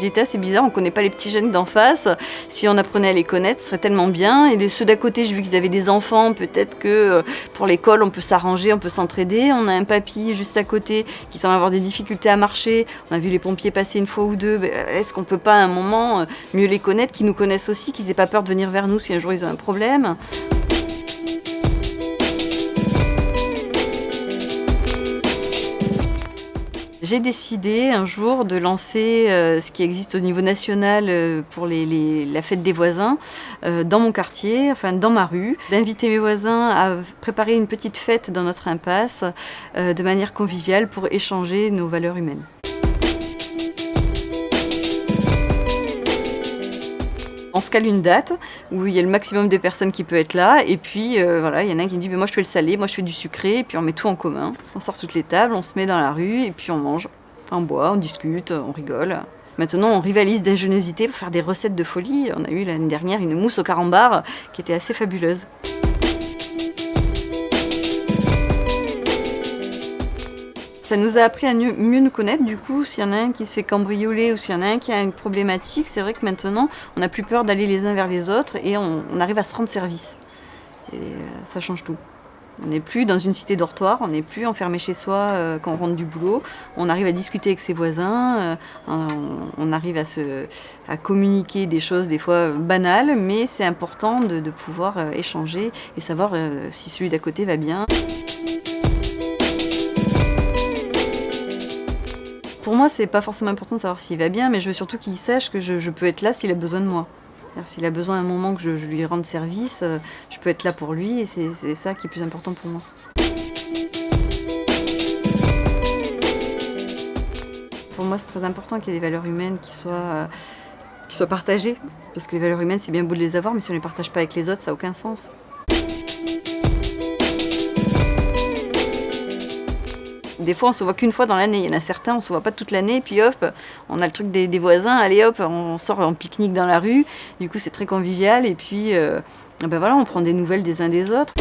J'étais c'est bizarre, on connaît pas les petits jeunes d'en face. Si on apprenait à les connaître, ce serait tellement bien. Et ceux d'à côté, j'ai vu qu'ils avaient des enfants. Peut-être que euh, pour l'école, on peut s'arranger, on peut s'entraider. On a un papy juste à côté qui semble avoir des difficultés à marcher. On a vu les pompiers passer une fois ou deux. Ben, est-ce qu'on peut pas à un moment euh, mieux les connaître, qu'ils nous connaissent aussi, qu'ils aient pas peur de venir vers nous si un jour ils ont un problème? J'ai décidé un jour de lancer euh, ce qui existe au niveau national euh, pour la fête des voisins euh, dans mon quartier, enfin dans ma rue, d'inviter mes voisins à préparer une petite fête dans notre impasse de manière conviviale pour échanger nos valeurs humaines. On se cale une date où il y a le maximum de personnes qui peut être là et puis voilà, il y en a un qui dit moi je fais le salé, moi je fais du sucré et puis on met tout en commun. On sort toutes les tables, on se met dans la rue et puis on mange. On boit, on discute, on rigole. Maintenant, on rivalise d'ingéniosité pour faire des recettes de folie. On a eu l'année dernière une mousse au carambar qui était assez fabuleuse. Ça nous a appris à mieux, nous connaître, du coup, s'il y en a un qui se fait cambrioler ou s'il y en a un qui a une problématique, c'est vrai que maintenant, on n'a plus peur d'aller les uns vers les autres et on, arrive à se rendre service. Et euh, ça change tout. On n'est plus dans une cité dortoir, on n'est plus enfermé chez soi euh, quand on rentre du boulot. On arrive à discuter avec ses voisins, euh, on, arrive à, communiquer des choses des fois banales, mais c'est important de pouvoir échanger et savoir si celui d'à côté va bien. Moi, c'est pas forcément important de savoir s'il va bien, mais je veux surtout qu'il sache que je, peux être là s'il a besoin de moi. S'il a besoin à un moment que je, lui rende service, euh, je peux être là pour lui et c'est ça qui est plus important pour moi. Pour moi, c'est très important qu'il y ait des valeurs humaines qui soient, euh, qui soient partagées. Parce que les valeurs humaines, c'est bien beau de les avoir, mais si on ne les partage pas avec les autres, ça n'a aucun sens. Des fois, on se voit qu'une fois dans l'année. Il y en a certains, on se voit pas toute l'année. Puis hop, on a le truc des, voisins. Allez hop, on sort en pique-nique dans la rue. Du coup, c'est très convivial. Et puis, euh, ben voilà, on prend des nouvelles des uns des autres.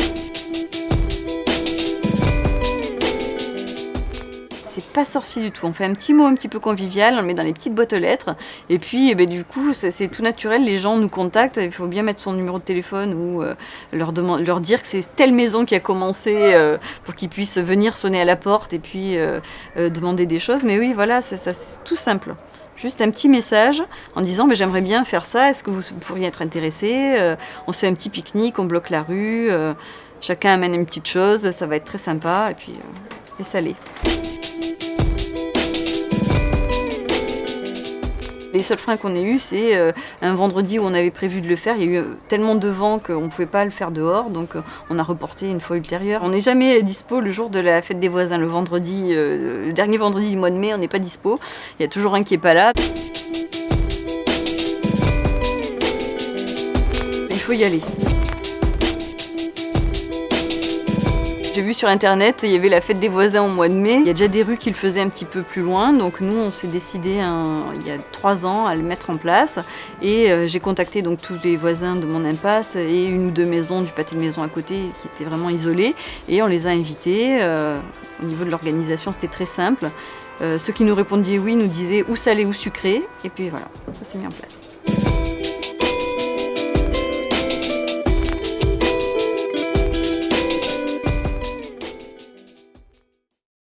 C'est pas sorcier du tout. On fait un petit mot un petit peu convivial, on le met dans les petites boîtes aux lettres. Et puis, eh ben, du coup, c'est tout naturel. Les gens nous contactent. Il faut bien mettre son numéro de téléphone ou euh, leur, leur dire que c'est telle maison qui a commencé euh, pour qu'ils puissent venir sonner à la porte et puis euh, demander des choses. Mais oui, voilà, c'est tout simple. Juste un petit message en disant mais j'aimerais bien faire ça, est-ce que vous pourriez être intéressé On se fait un petit pique-nique, on bloque la rue, chacun amène une petite chose, ça va être très sympa et puis et salé. Les seuls freins qu'on ait eu, c'est euh, un vendredi où on avait prévu de le faire. Il y a eu euh, tellement de vent qu'on ne pouvait pas le faire dehors, donc euh, on a reporté une fois ultérieure. On n'est jamais dispo le jour de la fête des voisins, le vendredi, le dernier vendredi du mois de mai, on n'est pas dispo. Il y a toujours un qui n'est pas là. Il faut y aller. J'ai vu sur internet, il y avait la fête des voisins au mois de mai. Il y a déjà des rues qui le faisaient un petit peu plus loin. Donc nous, on s'est décidé il y a trois ans à le mettre en place. Et euh, j'ai contacté donc tous les voisins de mon impasse et une ou deux maisons du pâté de maison à côté qui étaient vraiment isolées. Et on les a invités. Euh, au niveau de l'organisation, c'était très simple. Euh, ceux qui nous répondiez oui nous disaient ou salé ou sucré. Et puis voilà, ça s'est mis en place.